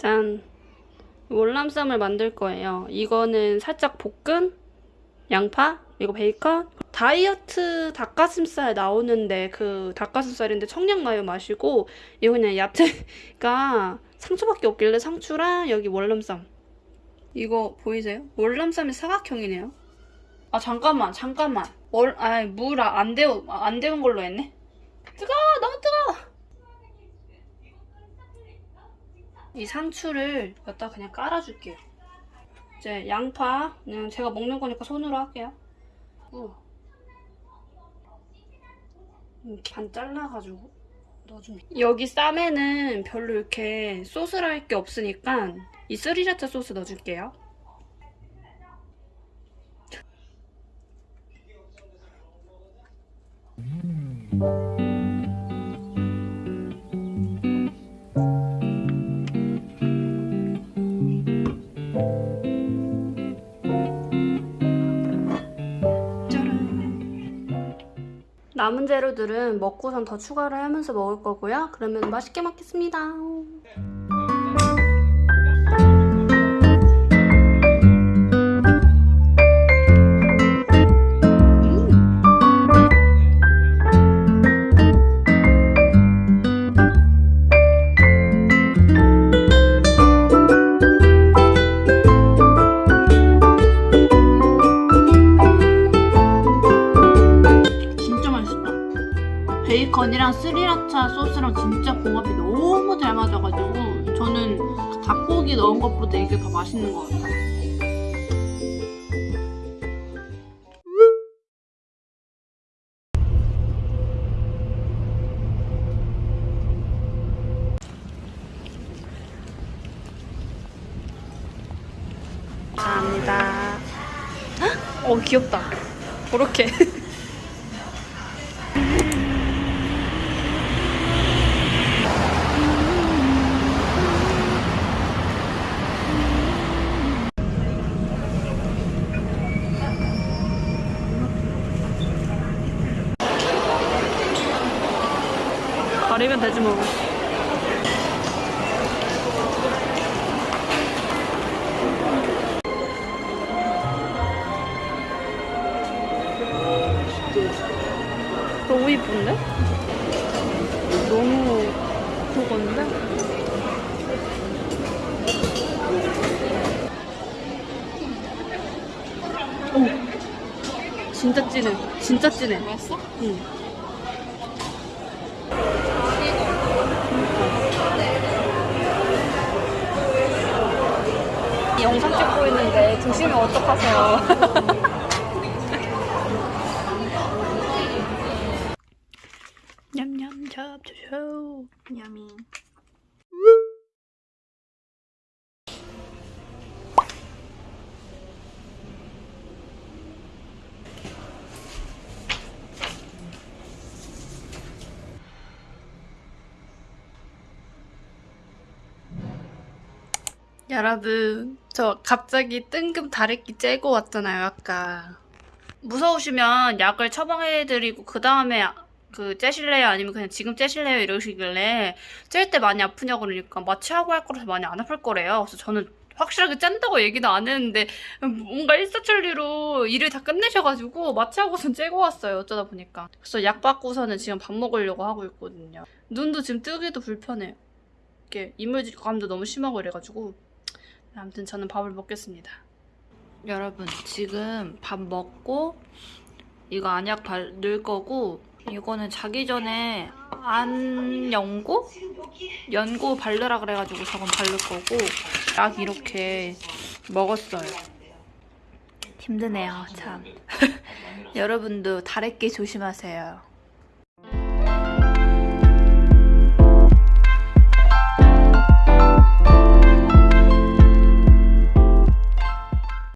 짠. 월남쌈을 만들 거예요. 이거는 살짝 볶은 양파, 이거 베이컨. 다이어트 닭가슴살 나오는데 그 닭가슴살인데 청양마요 맛이고 이거 그냥 야채가 상추밖에 없길래 상추랑 여기 월남쌈. 이거 보이세요? 월남쌈이 사각형이네요. 아 잠깐만 잠깐만. 월 아니 물안 데우 안 데운 걸로 했네. 뜨거워 너무 뜨거워. 이 상추를 여기다 그냥 깔아줄게요. 이제 양파 그냥 제가 먹는 거니까 손으로 할게요. 어. 음, 반 잘라가지고 넣어줍니다. 여기 쌈에는 별로 이렇게 소스를 할 게 없으니까 이 스리라차 소스 넣어줄게요. 짜 남은 재료들은 먹고선 더 추가를 하면서 먹을 거고요. 그러면 맛있게 먹겠습니다. 베이컨이랑 스리라차 소스랑 진짜 궁합이 너무 잘 맞아가지고 저는 닭고기 넣은 것보다 이게 더 맛있는 것 같아요. 감사합니다. 어 귀엽다. 그렇게. 가리면 되지 뭐. 너무 이쁜데? 너무 그건데? 오, 진짜 진해. 진짜 진해. 맛있어? 응. 찍고 있는데 드시면 어떡하세요? 냠냠 잡초쇼 야미. 여러분 저 갑자기 뜬금 다래끼 째고 왔잖아요 아까. 무서우시면 약을 처방해드리고 그 다음에 그 째실래요? 아니면 그냥 지금 째실래요? 이러시길래 찔 때 많이 아프냐고 그러니까 마취하고 할 거라서 많이 안 아플 거래요. 그래서 저는 확실하게 짠다고 얘기는 안 했는데 뭔가 일사천리로 일을 다 끝내셔가지고 마취하고선 째고 왔어요 어쩌다 보니까. 그래서 약 받고서는 지금 밥 먹으려고 하고 있거든요. 눈도 지금 뜨기도 불편해요. 이게 이물감도 너무 심하고 이래가지고 아무튼 저는 밥을 먹겠습니다. 여러분 지금 밥 먹고 이거 안약 바를 거고 이거는 자기 전에 안 연고? 연고 바르라 그래가지고 저건 바를 거고 약 이렇게 먹었어요. 힘드네요 참. 여러분도 다래끼 조심하세요.